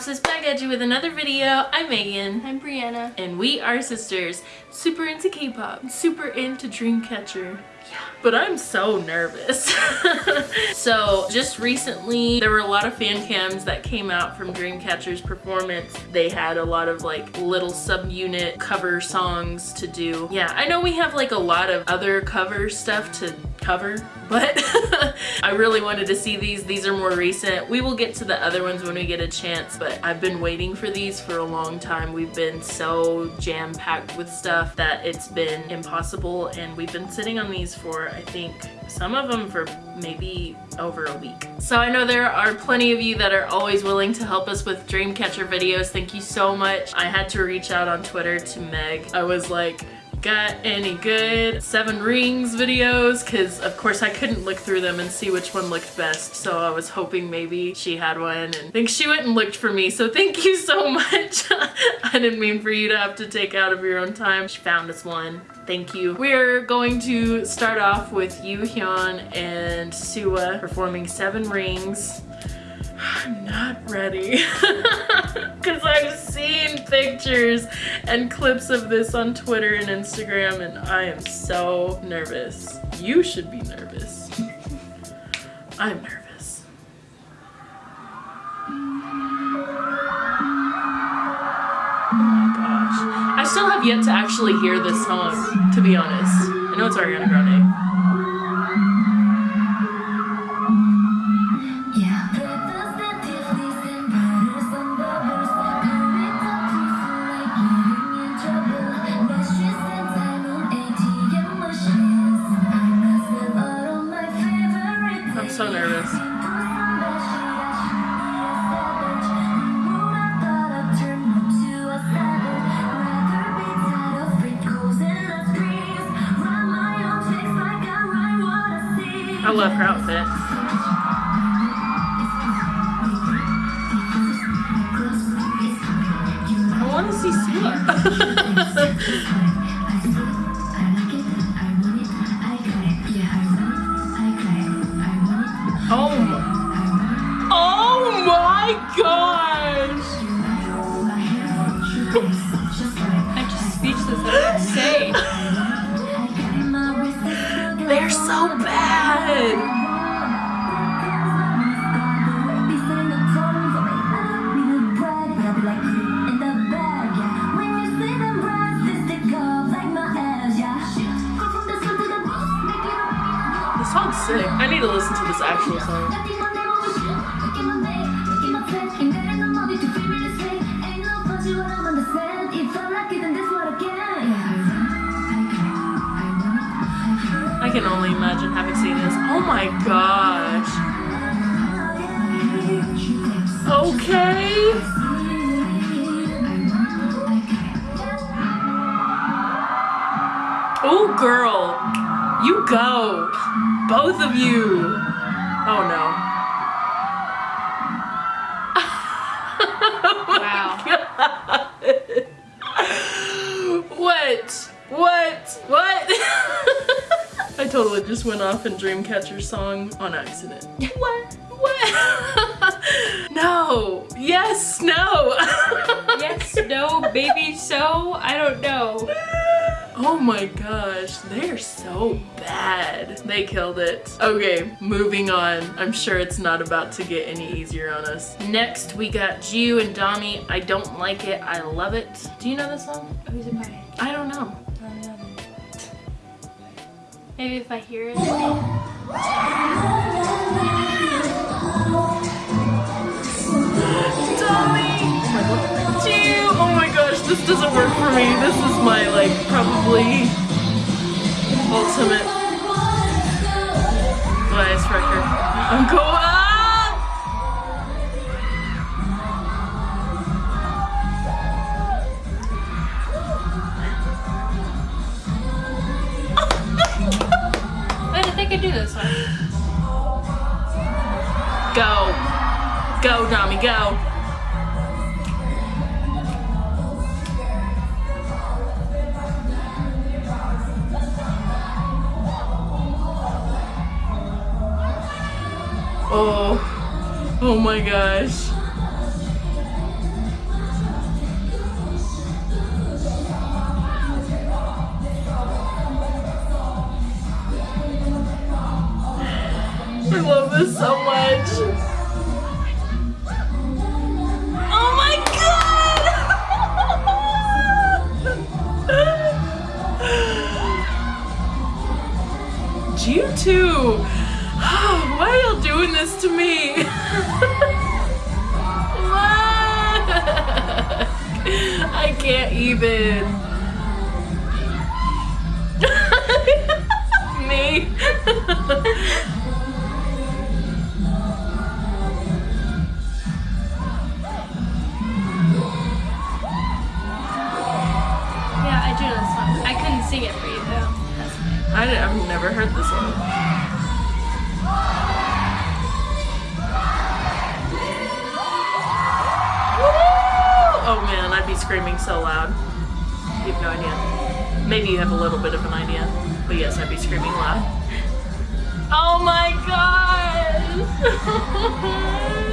Synopsis back at you with another video. I'm Megan. I'm Brianna. And we are sisters. Super into K-pop. Super into Dreamcatcher. Yeah. But I'm so nervous. so just recently there were a lot of fan cams that came out from Dreamcatcher's performance. They had a lot of like little subunit cover songs to do. Yeah, I know we have like a lot of other cover stuff to cover but I really wanted to see these these are more recent we will get to the other ones when we get a chance but I've been waiting for these for a long time we've been so jam-packed with stuff that it's been impossible and we've been sitting on these for I think some of them for maybe over a week. So I know there are plenty of you that are always willing to help us with Dreamcatcher videos. Thank you so much. I had to reach out on Twitter to Meg. I was like, got any good Seven Rings videos because of course I couldn't look through them and see which one looked best so I was hoping maybe she had one and I think she went and looked for me so thank you so much. I didn't mean for you to have to take out of your own time. She found us one. Thank you. We're going to start off with Yoohyeon and Sua performing Seven Rings. I'm not ready because I've seen pictures and clips of this on Twitter and Instagram and I am so nervous. You should be nervous. I'm nervous. Oh. I still have yet to actually hear this song, to be honest. I know it's Ariana Grande. Sick. I need to listen to this actual song. I can only imagine having seen this. Oh my gosh. Okay. Oh girl, you go. Both of you. Oh no. oh wow. what? What? What? I totally just went off in Dreamcatcher song on accident. What? What? no. Yes, no. yes, no, baby, so, I don't know. Oh my gosh, they're so bad. They killed it. Okay, moving on. I'm sure it's not about to get any easier on us. Next, we got Jiu and Dami. I don't like it. I love it. Do you know this song? Who's it by? I don't know. Maybe if I hear it. doesn't work for me. This is my, like, probably ultimate bias record. I'm going Oh, oh my gosh. I love this so much. Oh my god! Why are y'all doing this to me? I can't even. me. Yeah, I do this. I couldn't sing it for you though. I, have never heard this one. Oh man, I'd be screaming so loud. You have no idea. Maybe you have a little bit of an idea, but yes, I'd be screaming loud. Oh my god!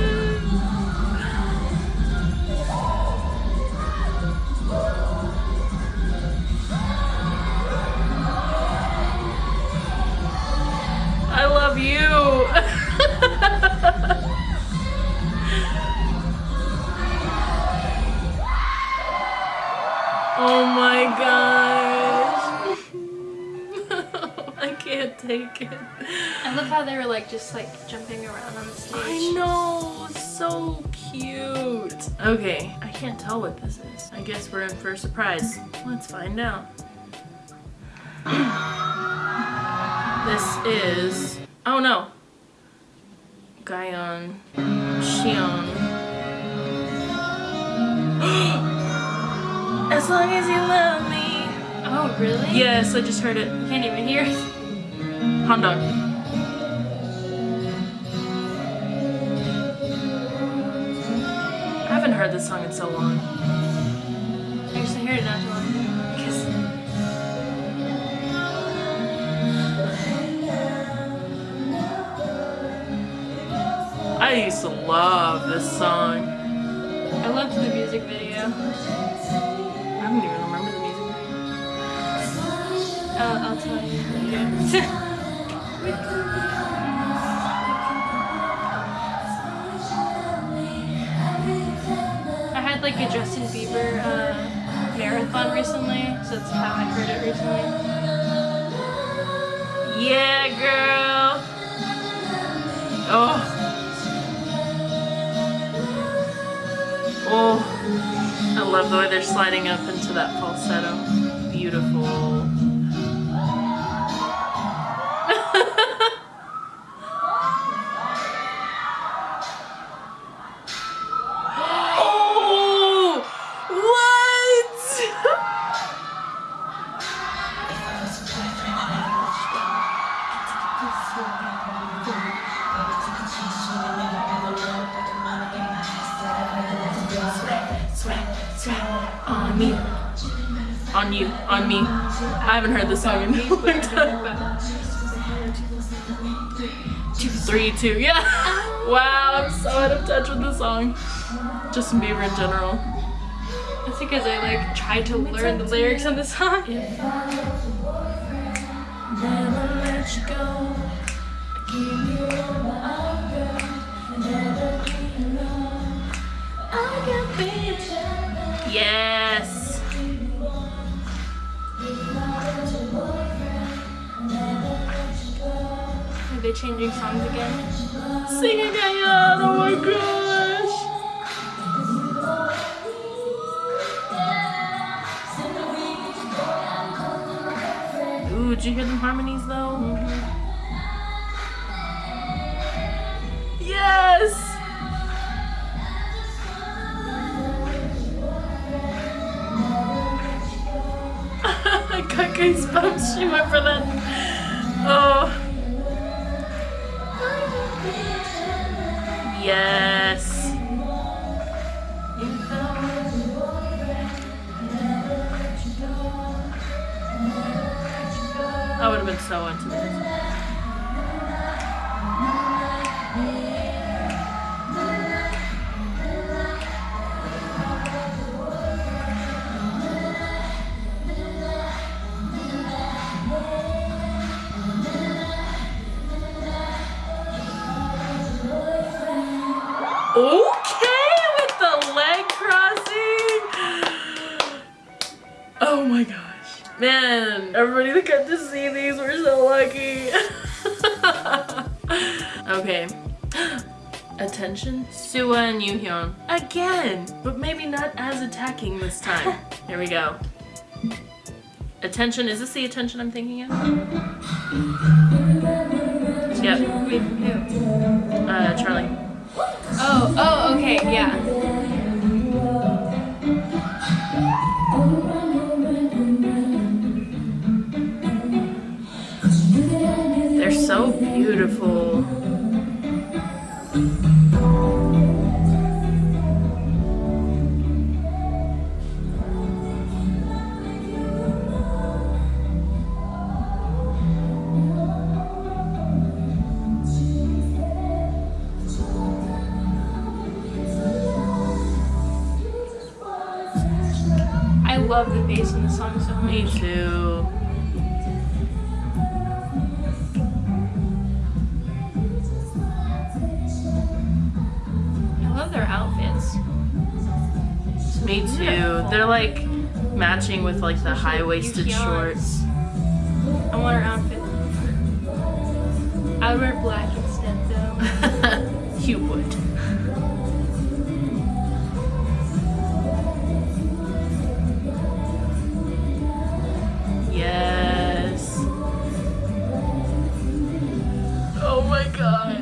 take it. I love how they were like just like jumping around on the stage. I know, so cute. Okay, I can't tell what this is. I guess we're in for a surprise. Let's find out. this is, oh no, Gahyeon Siyeon. as long as you love me. Oh, really? Yes, I just heard it. Can't even hear it. Honda. I haven't heard this song in so long. I actually heard it not too long. Because I used to love this song. I loved the music video. I don't even remember the music video. Uh, I'll tell you. I had like a Justin Bieber uh, marathon recently, so that's how I heard it recently. Yeah, girl. Oh. Oh. I love the way they're sliding up into that falsetto. Beautiful. On me. On you. On me. I haven't heard this song in a long time. Two, three, two. Yeah. Wow, I'm so out of touch with this song. Justin Bieber in general. That's because I like tried to learn the lyrics on the song. Never Are changing songs again? Sing again. Oh my gosh. Ooh, did you hear the harmonies though? Mm-hmm. Yes! I got goosebumps. She went for that. Oh. Yes. I would have been so into this. Attention, Sua and Yoohyeon. Again, but maybe not as attacking this time. Here we go. Attention, is this the attention I'm thinking of? Yep, Wait, who? uh, Charlie. Oh, oh, okay, yeah. They're so beautiful. Thank you. Outfits. Me too. They're like matching with like the high-waisted shorts. I want her outfit. I would wear black instead though. you would. Yes. Oh my gosh.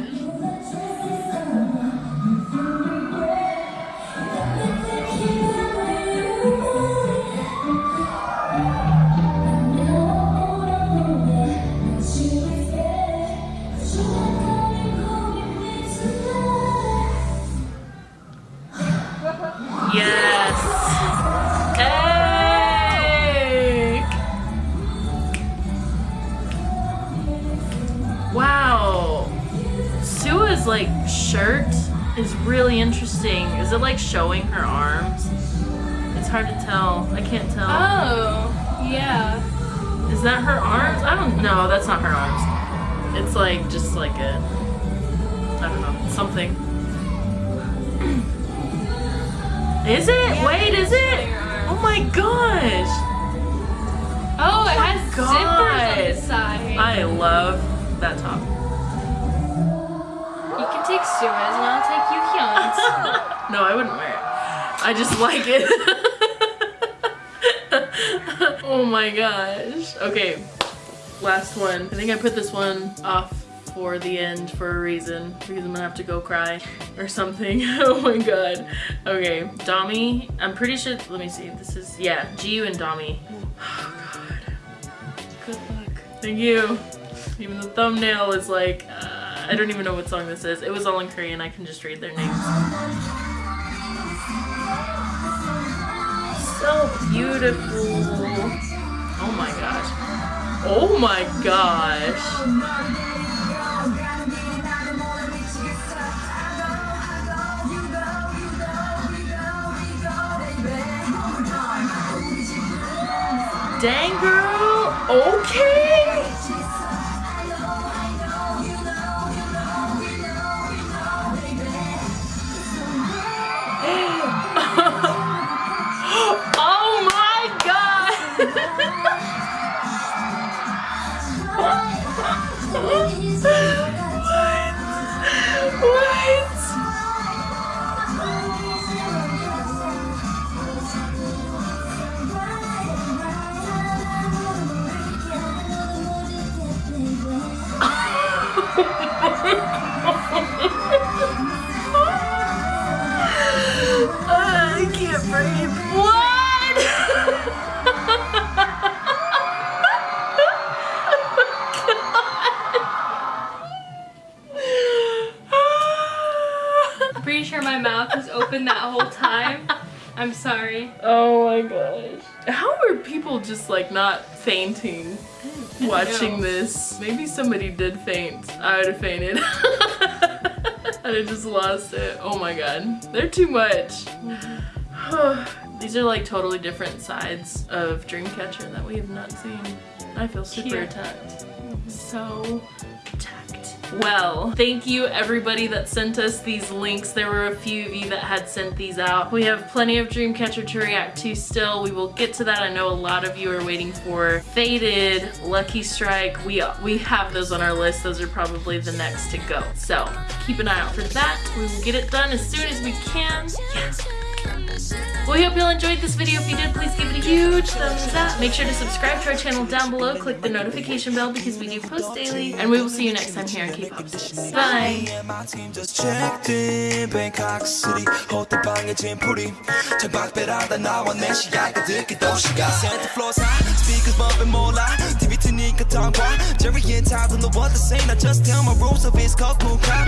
Is it like showing her arms? It's hard to tell. I can't tell. Oh, yeah. Is that her arms? I don't know. That's not her arms. It's like just like a I don't know something. Is it? Yeah, Wait, is it? showing her arms. Oh my gosh! Oh, it oh my has zippers on the side. I love that top. You can take Sua's and I'll take Yoohyeon's. No, I wouldn't wear it. I just like it. oh my gosh. Okay, last one. I think I put this one off for the end for a reason because I'm gonna have to go cry or something. oh my god. Okay, Dami. I'm pretty sure. Let me see. This is yeah, Jiu and Dami. Oh god. Good luck. Thank you. Even the thumbnail is like, uh, I don't even know what song this is. It was all in Korean. I can just read their names. Beautiful. Oh my gosh. Oh my gosh. Dang girl. Okay. I'm sorry. oh my gosh. How are people just like not fainting watching this? Maybe somebody did faint. I would have fainted. I'd have just lost it. Oh my god. They're too much. These are like totally different sides of Dreamcatcher that we have not seen. I feel super Cute. attacked. So attacked. Well. Thank you everybody that sent us these links. There were a few of you that had sent these out. We have plenty of Dreamcatcher to react to still. We will get to that. I know a lot of you are waiting for Faded, Lucky Strike. We, we have those on our list. Those are probably the next to go. So keep an eye out for that. We will get it done as soon as we can. Yeah. Well, we hope you all enjoyed this video. If you did, please give it a huge thumbs up. Make sure to subscribe to our channel down below. Click the notification bell because we do post daily. And we will see you next time here on K-Pop Bye! 个糖瓜，这儿也插着我的 I just tell my rules of it's called cool out.